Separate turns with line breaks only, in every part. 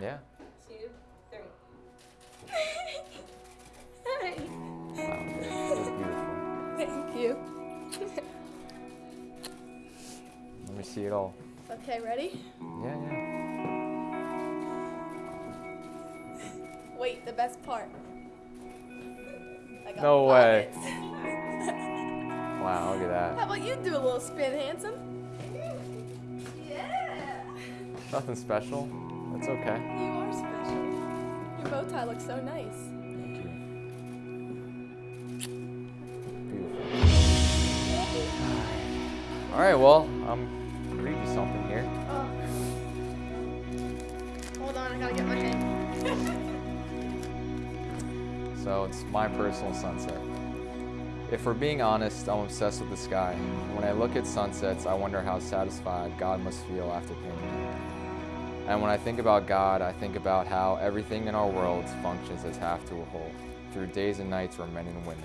Yeah.
two, three.
Wow, dude, that's beautiful.
Thank you.
Let me see it all.
Okay, ready?
Yeah, yeah.
Wait, the best part. I got
No way. Wow, look at that.
How about you do a little spin, handsome? Yeah.
Nothing special. That's okay.
You are special. Your bow tie looks so nice.
Thank you. Beautiful. All right, well, I'm gonna read you something here.
Oh. Hold on, I gotta get my hand.
So it's my personal sunset. If we're being honest, I'm obsessed with the sky. When I look at sunsets, I wonder how satisfied God must feel after painting it. And when I think about God, I think about how everything in our world functions as half to a whole, through days and nights where men and women.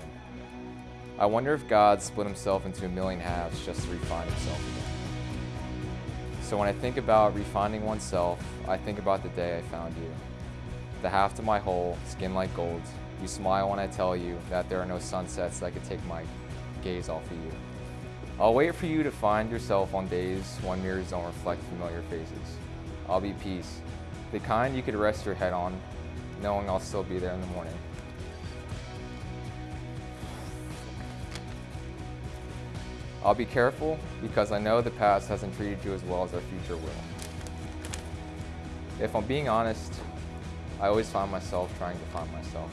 I wonder if God split himself into a million halves just to refine himself again. So when I think about refining oneself, I think about the day I found you. The half to my whole, skin like gold. You smile when I tell you that there are no sunsets that could take my gaze off of you. I'll wait for you to find yourself on days when mirrors don't reflect familiar faces. I'll be peace, the kind you could rest your head on, knowing I'll still be there in the morning. I'll be careful because I know the past hasn't treated you as well as our future will. If I'm being honest, I always find myself trying to find myself.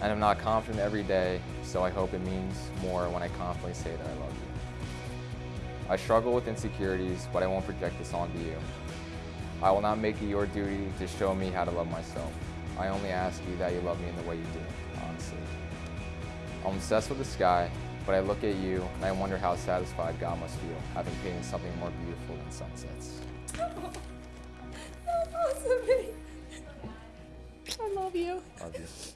And I'm not confident every day, so I hope it means more when I confidently say that I love you. I struggle with insecurities, but I won't project this onto you. I will not make it your duty to show me how to love myself. I only ask you that you love me in the way you do, honestly. I'm obsessed with the sky, but I look at you and I wonder how satisfied God must feel having painted something more beautiful than sunsets.
Oh, That's awesome. I love you.
Love you.